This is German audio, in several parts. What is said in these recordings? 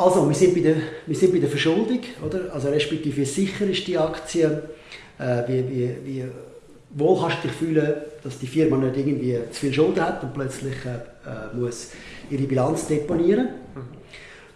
Also, wir sind bei der, wir sind bei der Verschuldung, oder? Also, respektive, wie sicher ist die Aktie? Äh, wie, wie, wie wohl kannst du dich fühlen, dass die Firma nicht irgendwie zu viel Schulden hat und plötzlich äh, äh muss ihre Bilanz deponieren. Mhm.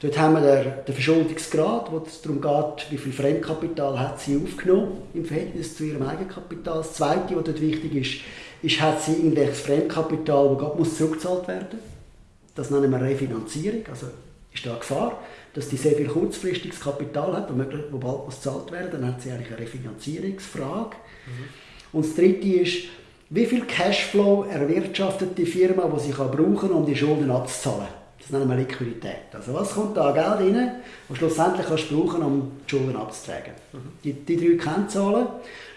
Dort haben wir den, den Verschuldungsgrad, wo es darum geht, wie viel Fremdkapital hat sie aufgenommen im Verhältnis zu ihrem Eigenkapital. Das Zweite, was dort wichtig ist, ist, hat sie irgendwelches Fremdkapital, das gerade zurückgezahlt werden muss. Das nennen wir Refinanzierung. Also ist da eine Gefahr, dass die sehr viel kurzfristiges Kapital hat, wo bald muss gezahlt werden dann hat sie eigentlich eine Refinanzierungsfrage. Mhm. Und das Dritte ist, wie viel Cashflow erwirtschaftet die Firma, die sie kann brauchen um die Schulden abzuzahlen. Das nennen wir Liquidität. Also was kommt da Geld rein, das schlussendlich kannst du brauchen, um die Schulden abzutragen. Mhm. Die, die drei Kennzahlen,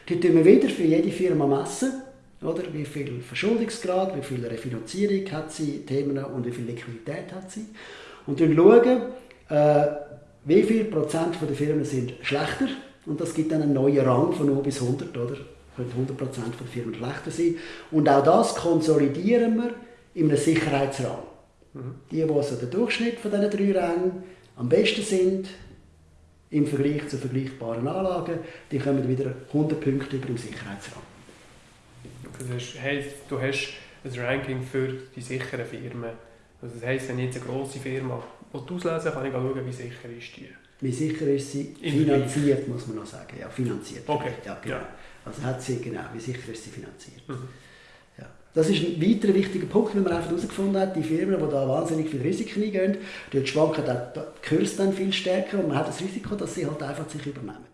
die tun wir wieder für jede Firma messen. Oder? Wie viel Verschuldungsgrad, wie viel Refinanzierung hat sie, Themen und wie viel Liquidität hat sie. Und dann schauen, äh, wie viel Prozent der Firmen sind schlechter. Und das gibt dann einen neuen Rang von 0 bis 100. Oder? Könnte 100 Prozent der Firmen schlechter sein. Und auch das konsolidieren wir in einem Sicherheitsrahmen. Mhm. Die, die also der Durchschnitt von diesen drei Rängen am besten sind, im Vergleich zu vergleichbaren Anlagen, die kommen wieder 100 Punkte über im Sicherheitsrahmen. Das heisst, du hast ein Ranking für die sicheren Firmen. Also das heisst, wenn ich jetzt eine grosse Firma auslesen kann ich schauen, wie sicher ist die. Wie sicher ist sie? Finanziert, muss man noch sagen. Ja, finanziert. Okay. Ja, genau. Ja. Also hat sie, genau, wie sicher ist sie finanziert. Mhm. Ja. Das ist ein weiterer wichtiger Punkt, den man einfach herausgefunden hat. Die Firmen, die da wahnsinnig viel Risiken eingehen, dort schwanken die Kurse dann viel stärker und man hat das Risiko, dass sie halt einfach sich übernehmen.